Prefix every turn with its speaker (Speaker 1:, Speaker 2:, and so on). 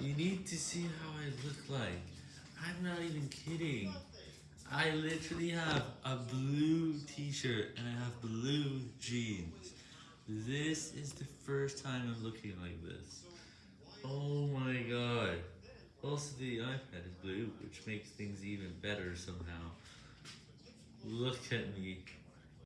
Speaker 1: You need to see how I look like. I'm not even kidding. I literally have a blue t-shirt and I have blue jeans. This is the first time I'm looking like this. Oh my god. Also the iPad is blue, which makes things even better somehow. Look at me.